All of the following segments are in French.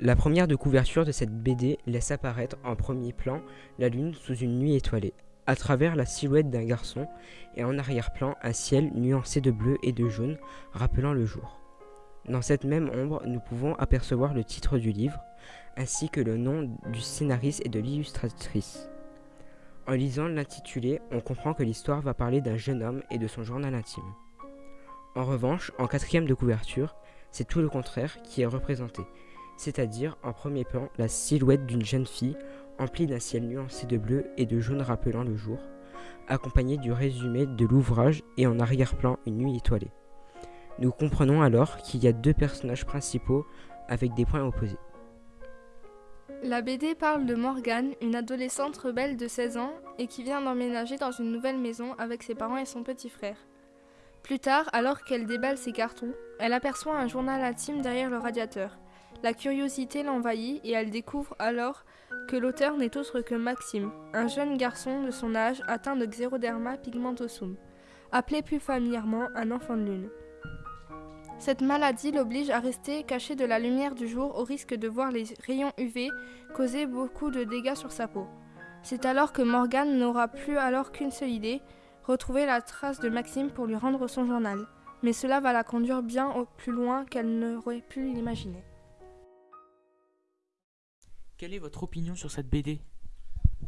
La première de couverture de cette BD laisse apparaître en premier plan la lune sous une nuit étoilée, à travers la silhouette d'un garçon et en arrière-plan un ciel nuancé de bleu et de jaune rappelant le jour. Dans cette même ombre, nous pouvons apercevoir le titre du livre, ainsi que le nom du scénariste et de l'illustratrice. En lisant l'intitulé, on comprend que l'histoire va parler d'un jeune homme et de son journal intime. En revanche, en quatrième de couverture, c'est tout le contraire qui est représenté, c'est-à-dire en premier plan la silhouette d'une jeune fille emplie d'un ciel nuancé de bleu et de jaune rappelant le jour, accompagnée du résumé de l'ouvrage et en arrière-plan une nuit étoilée. Nous comprenons alors qu'il y a deux personnages principaux avec des points opposés. La BD parle de Morgane, une adolescente rebelle de 16 ans et qui vient d'emménager dans une nouvelle maison avec ses parents et son petit frère. Plus tard, alors qu'elle déballe ses cartons, elle aperçoit un journal intime derrière le radiateur. La curiosité l'envahit et elle découvre alors que l'auteur n'est autre que Maxime, un jeune garçon de son âge atteint de xéroderma pigmentosum, appelé plus familièrement un enfant de lune. Cette maladie l'oblige à rester caché de la lumière du jour au risque de voir les rayons UV causer beaucoup de dégâts sur sa peau. C'est alors que Morgane n'aura plus alors qu'une seule idée, retrouver la trace de Maxime pour lui rendre son journal. Mais cela va la conduire bien plus loin qu'elle n'aurait pu l'imaginer. Quelle est votre opinion sur cette BD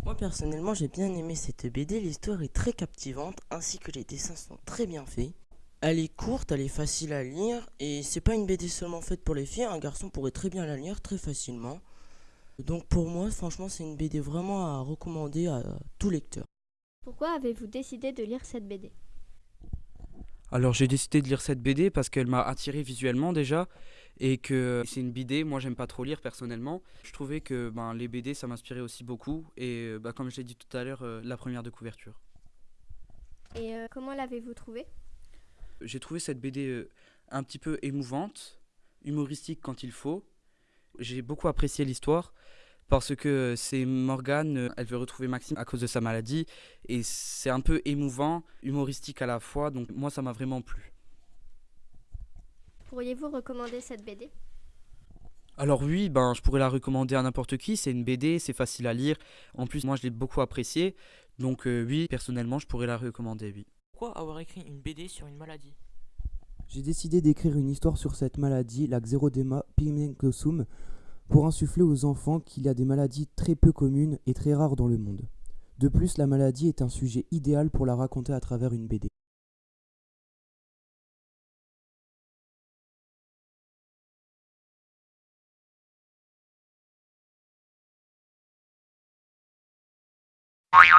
Moi personnellement j'ai bien aimé cette BD, l'histoire est très captivante ainsi que les dessins sont très bien faits. Elle est courte, elle est facile à lire et c'est pas une BD seulement faite pour les filles, un garçon pourrait très bien la lire très facilement. Donc pour moi franchement c'est une BD vraiment à recommander à tout lecteur. Pourquoi avez-vous décidé de lire cette BD alors j'ai décidé de lire cette BD parce qu'elle m'a attiré visuellement déjà et que c'est une BD, moi j'aime pas trop lire personnellement. Je trouvais que ben, les BD ça m'inspirait aussi beaucoup et ben, comme je l'ai dit tout à l'heure, euh, la première de couverture. Et euh, comment l'avez-vous trouvée? J'ai trouvé cette BD un petit peu émouvante, humoristique quand il faut. J'ai beaucoup apprécié l'histoire parce que c'est Morgane, elle veut retrouver Maxime à cause de sa maladie et c'est un peu émouvant, humoristique à la fois, donc moi ça m'a vraiment plu. Pourriez-vous recommander cette BD alors oui, ben, je pourrais la recommander à n'importe qui, c'est une BD, c'est facile à lire, en plus moi je l'ai beaucoup appréciée, donc euh, oui, personnellement je pourrais la recommander, oui. Pourquoi avoir écrit une BD sur une maladie? J'ai décidé d'écrire une histoire sur cette maladie, la xérodéma pigmentosum, pour insuffler aux enfants qu'il y a des maladies très peu communes et très rares dans le monde. De plus, la maladie est un sujet idéal pour la raconter à travers une BD.